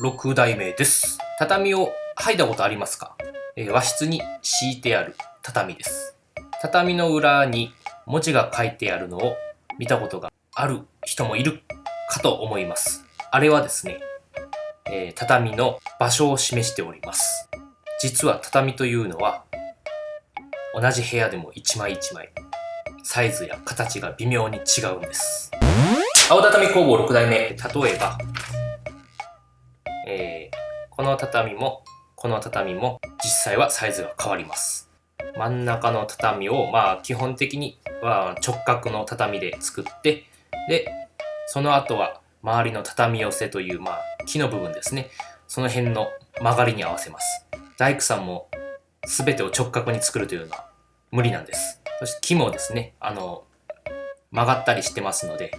6代目です。畳を剥いだことありますか、えー和室に敷いてある畳です。畳の裏に文字が書いてあるのを見たことがある人もいるかと思います。あれはですね、えー畳の場所を示しております。実は畳というのは同じ部屋でも一枚一枚サイズや形が微妙に違うんです。青畳工房6代目、例えば、この畳も、この畳も、実際はサイズが変わります。真ん中の畳を、まあ、基本的には直角の畳で作って、で、その後は、周りの畳寄せという、まあ、木の部分ですね。その辺の曲がりに合わせます。大工さんも、全てを直角に作るというのは無理なんです。そして木もですね、あの、曲がったりしてますので、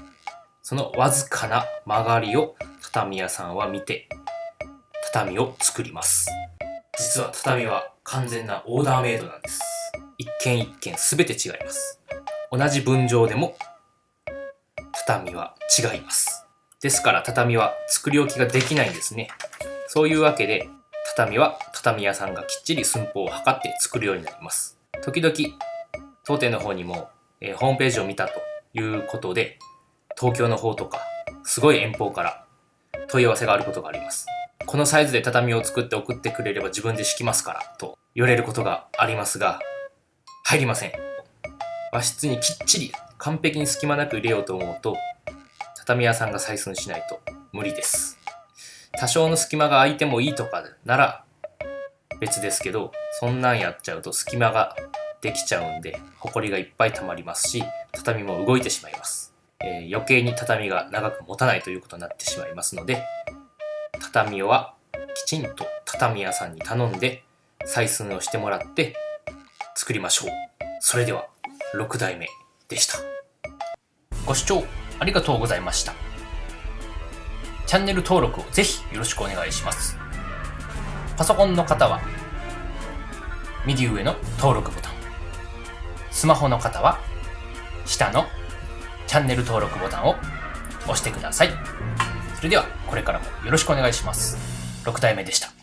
そのわずかな曲がりを畳屋さんは見て、畳を作ります。実は畳は完全なオーダーメイドなんです。一軒一軒すべて違います。同じ分譲でも、畳は違います。ですから畳は作り置きができないんですね。そういうわけで、畳は畳屋さんがきっちり寸法を測って作るようになります。時々、当店の方にも、えーホームページを見たということで、東京の方とか、すごい遠方から問い合わせがあることがあります。このサイズで畳を作って送ってくれれば自分で敷きますから、と言われることがありますが、入りません。和室にきっちり完璧に隙間なく入れようと思うと、畳屋さんが採寸しないと無理です。多少の隙間が空いてもいいとかなら別ですけど、そんなんやっちゃうと隙間ができちゃうんで、ホコリがいっぱい溜まりますし、畳も動いてしまいます。えー余計に畳が長く持たないということになってしまいますので、畳はきちんと畳屋さんに頼んで採寸をしてもらって作りましょう。それでは6代目でした。ご視聴ありがとうございました。チャンネル登録をぜひよろしくお願いします。パソコンの方は右上の登録ボタン。スマホの方は下のチャンネル登録ボタンを押してください。それではこれからもよろしくお願いします。6代目でした。